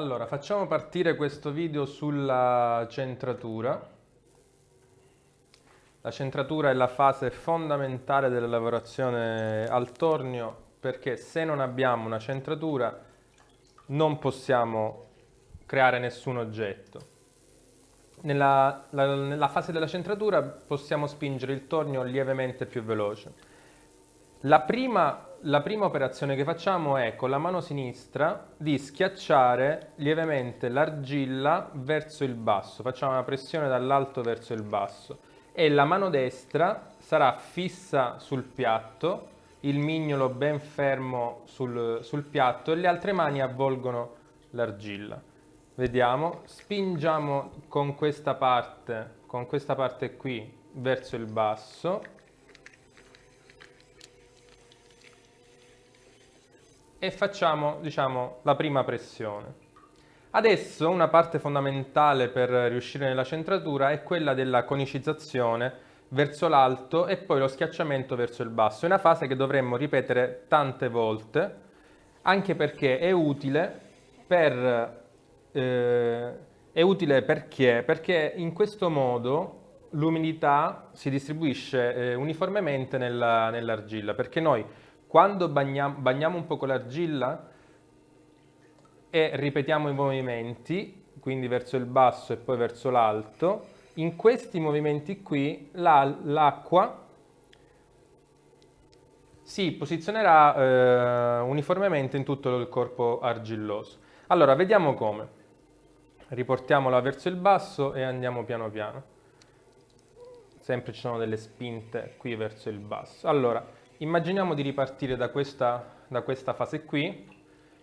Allora, facciamo partire questo video sulla centratura. La centratura è la fase fondamentale della lavorazione al tornio perché se non abbiamo una centratura non possiamo creare nessun oggetto. Nella, la, nella fase della centratura possiamo spingere il tornio lievemente più veloce. La prima la prima operazione che facciamo è con la mano sinistra di schiacciare lievemente l'argilla verso il basso, facciamo una pressione dall'alto verso il basso. E la mano destra sarà fissa sul piatto, il mignolo ben fermo sul, sul piatto e le altre mani avvolgono l'argilla. Vediamo, spingiamo con questa parte, con questa parte qui verso il basso e facciamo diciamo, la prima pressione. Adesso una parte fondamentale per riuscire nella centratura è quella della conicizzazione verso l'alto e poi lo schiacciamento verso il basso. È una fase che dovremmo ripetere tante volte, anche perché è utile per... Eh, è utile perché? Perché in questo modo l'umidità si distribuisce eh, uniformemente nell'argilla, nell perché noi quando bagniamo, bagniamo un po' l'argilla e ripetiamo i movimenti, quindi verso il basso e poi verso l'alto, in questi movimenti qui l'acqua si posizionerà eh, uniformemente in tutto il corpo argilloso. Allora, vediamo come. Riportiamola verso il basso e andiamo piano piano. Sempre ci sono delle spinte qui verso il basso. Allora, Immaginiamo di ripartire da questa, da questa fase qui,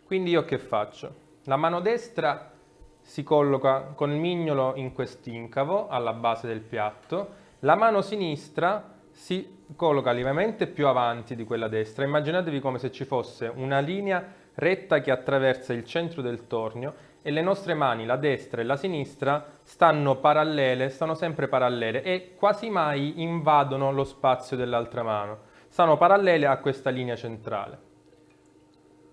quindi io che faccio? La mano destra si colloca con il mignolo in quest'incavo alla base del piatto, la mano sinistra si colloca lievemente più avanti di quella destra. Immaginatevi come se ci fosse una linea retta che attraversa il centro del tornio e le nostre mani, la destra e la sinistra, stanno parallele, stanno sempre parallele e quasi mai invadono lo spazio dell'altra mano sono parallele a questa linea centrale.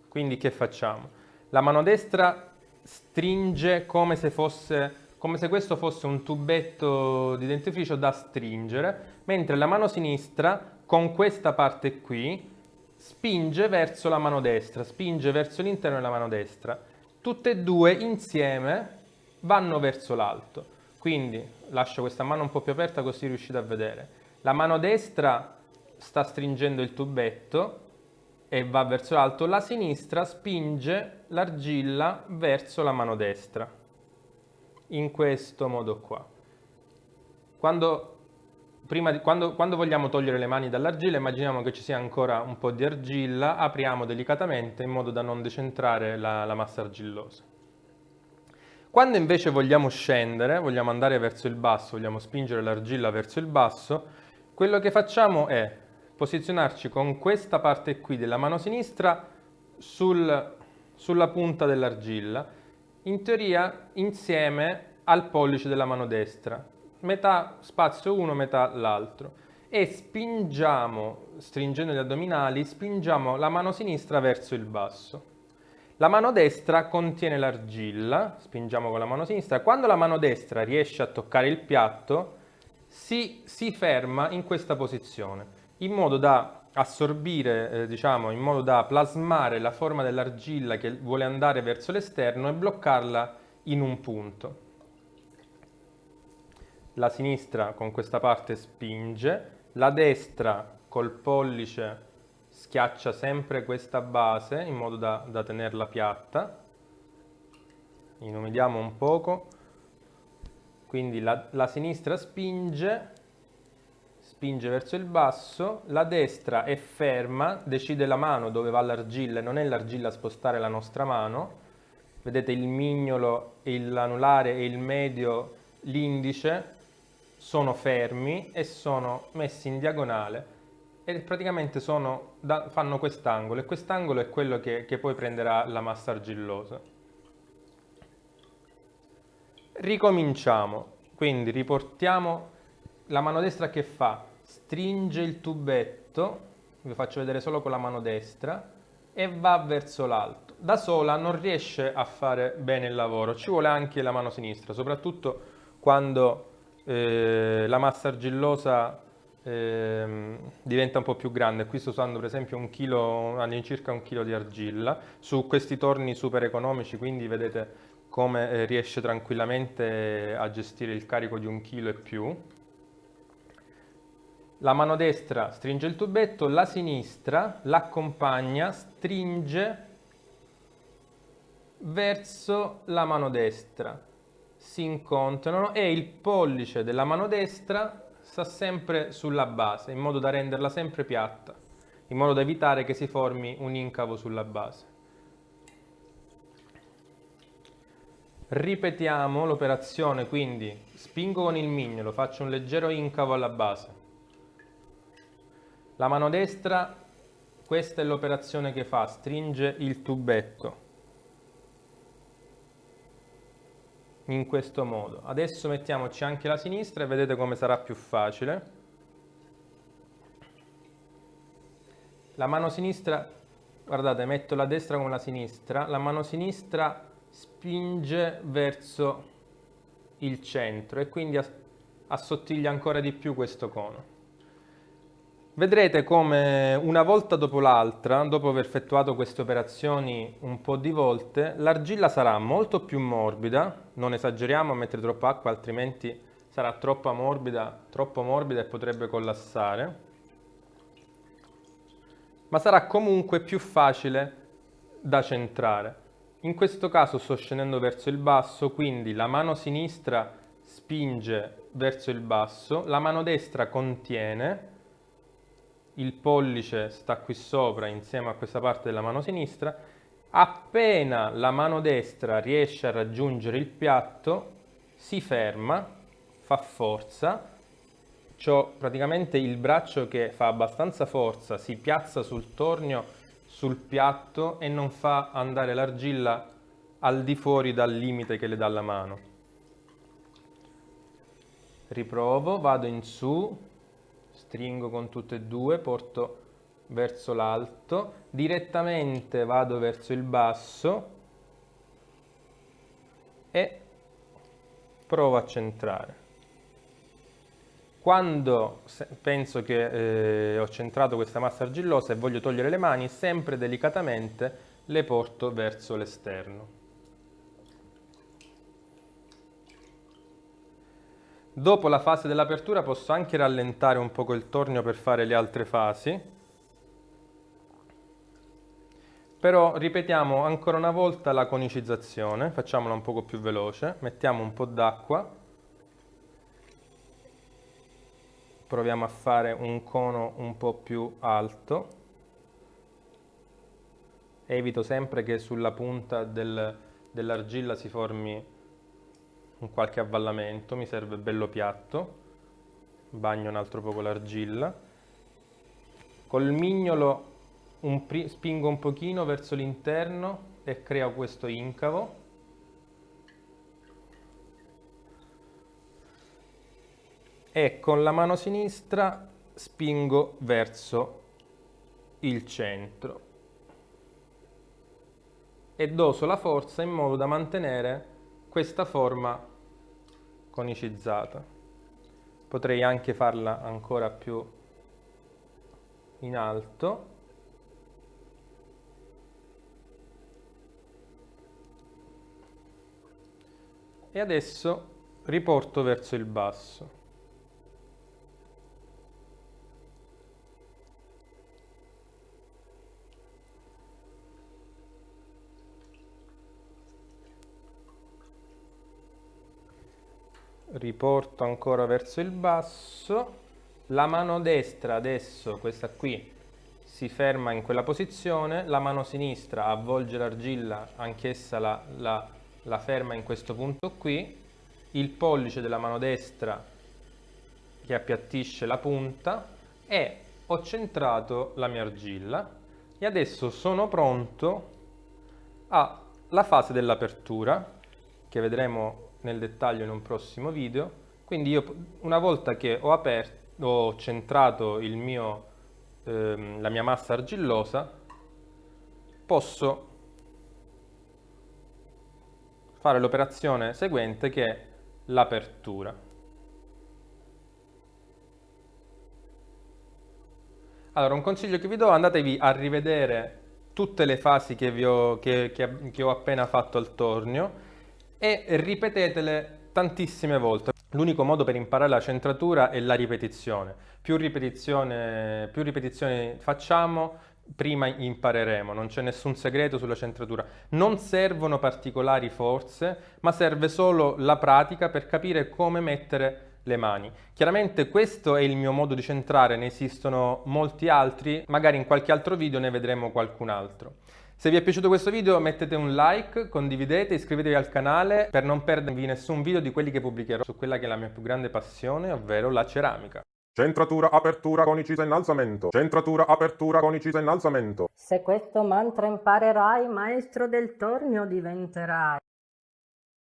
Quindi che facciamo? La mano destra stringe come se, fosse, come se questo fosse un tubetto di dentifricio da stringere, mentre la mano sinistra con questa parte qui spinge verso la mano destra, spinge verso l'interno della mano destra. Tutte e due insieme vanno verso l'alto. Quindi lascio questa mano un po' più aperta così riuscite a vedere. La mano destra sta stringendo il tubetto e va verso l'alto, la sinistra spinge l'argilla verso la mano destra, in questo modo qua. Quando, di, quando, quando vogliamo togliere le mani dall'argilla, immaginiamo che ci sia ancora un po' di argilla, apriamo delicatamente in modo da non decentrare la, la massa argillosa. Quando invece vogliamo scendere, vogliamo andare verso il basso, vogliamo spingere l'argilla verso il basso, quello che facciamo è posizionarci con questa parte qui della mano sinistra sul, sulla punta dell'argilla, in teoria insieme al pollice della mano destra, metà spazio uno, metà l'altro. E spingiamo, stringendo gli addominali, spingiamo la mano sinistra verso il basso. La mano destra contiene l'argilla, spingiamo con la mano sinistra, quando la mano destra riesce a toccare il piatto si, si ferma in questa posizione in modo da assorbire, eh, diciamo, in modo da plasmare la forma dell'argilla che vuole andare verso l'esterno e bloccarla in un punto. La sinistra con questa parte spinge, la destra col pollice schiaccia sempre questa base in modo da, da tenerla piatta. Inumidiamo un poco, quindi la, la sinistra spinge spinge verso il basso, la destra è ferma, decide la mano dove va l'argilla e non è l'argilla a spostare la nostra mano. Vedete il mignolo, l'anulare e il medio, l'indice sono fermi e sono messi in diagonale e praticamente sono, da, fanno quest'angolo e quest'angolo è quello che, che poi prenderà la massa argillosa. Ricominciamo, quindi riportiamo la mano destra che fa? stringe il tubetto, vi faccio vedere solo con la mano destra, e va verso l'alto. da sola non riesce a fare bene il lavoro, ci vuole anche la mano sinistra, soprattutto quando eh, la massa argillosa eh, diventa un po' più grande. Qui sto usando per esempio un chilo, all'incirca un chilo di argilla, su questi torni super economici, quindi vedete come eh, riesce tranquillamente a gestire il carico di un chilo e più. La mano destra stringe il tubetto, la sinistra l'accompagna, stringe verso la mano destra. Si incontrano e il pollice della mano destra sta sempre sulla base, in modo da renderla sempre piatta, in modo da evitare che si formi un incavo sulla base. Ripetiamo l'operazione, quindi spingo con il mignolo, faccio un leggero incavo alla base la mano destra, questa è l'operazione che fa, stringe il tubetto. In questo modo. Adesso mettiamoci anche la sinistra e vedete come sarà più facile. La mano sinistra, guardate, metto la destra con la sinistra, la mano sinistra spinge verso il centro e quindi assottiglia ancora di più questo cono. Vedrete come una volta dopo l'altra, dopo aver effettuato queste operazioni un po' di volte, l'argilla sarà molto più morbida, non esageriamo a mettere troppa acqua altrimenti sarà troppo morbida, troppo morbida e potrebbe collassare, ma sarà comunque più facile da centrare. In questo caso sto scendendo verso il basso, quindi la mano sinistra spinge verso il basso, la mano destra contiene, il pollice sta qui sopra insieme a questa parte della mano sinistra, appena la mano destra riesce a raggiungere il piatto, si ferma, fa forza, ho praticamente il braccio che fa abbastanza forza, si piazza sul tornio, sul piatto e non fa andare l'argilla al di fuori dal limite che le dà la mano. Riprovo, vado in su, stringo con tutte e due, porto verso l'alto, direttamente vado verso il basso e provo a centrare. Quando penso che eh, ho centrato questa massa argillosa e voglio togliere le mani, sempre delicatamente le porto verso l'esterno. Dopo la fase dell'apertura posso anche rallentare un poco il tornio per fare le altre fasi. Però ripetiamo ancora una volta la conicizzazione, facciamola un poco più veloce, mettiamo un po' d'acqua, proviamo a fare un cono un po' più alto, evito sempre che sulla punta del, dell'argilla si formi un qualche avvallamento, mi serve bello piatto, bagno un altro poco l'argilla, col mignolo un spingo un pochino verso l'interno e creo questo incavo, e con la mano sinistra spingo verso il centro. E doso la forza in modo da mantenere questa forma conicizzata. Potrei anche farla ancora più in alto. E adesso riporto verso il basso. Riporto ancora verso il basso, la mano destra adesso, questa qui, si ferma in quella posizione, la mano sinistra avvolge l'argilla, anch'essa la, la, la ferma in questo punto qui, il pollice della mano destra che appiattisce la punta. E ho centrato la mia argilla. E adesso sono pronto alla fase dell'apertura che vedremo nel dettaglio in un prossimo video. Quindi io una volta che ho, aperto, ho centrato mio, ehm, la mia massa argillosa, posso fare l'operazione seguente che è l'apertura. Allora, un consiglio che vi do, andatevi a rivedere tutte le fasi che, ho, che, che, che ho appena fatto al tornio e ripetetele tantissime volte. L'unico modo per imparare la centratura è la ripetizione. Più, ripetizione, più ripetizioni facciamo, prima impareremo, non c'è nessun segreto sulla centratura. Non servono particolari forze, ma serve solo la pratica per capire come mettere le mani. Chiaramente questo è il mio modo di centrare, ne esistono molti altri, magari in qualche altro video ne vedremo qualcun altro. Se vi è piaciuto questo video mettete un like, condividete, iscrivetevi al canale per non perdervi nessun video di quelli che pubblicherò su quella che è la mia più grande passione, ovvero la ceramica. Centratura, apertura, conicisa, innalzamento. Centratura, apertura, conicisa, innalzamento. Se questo mantra imparerai, maestro del tornio diventerai.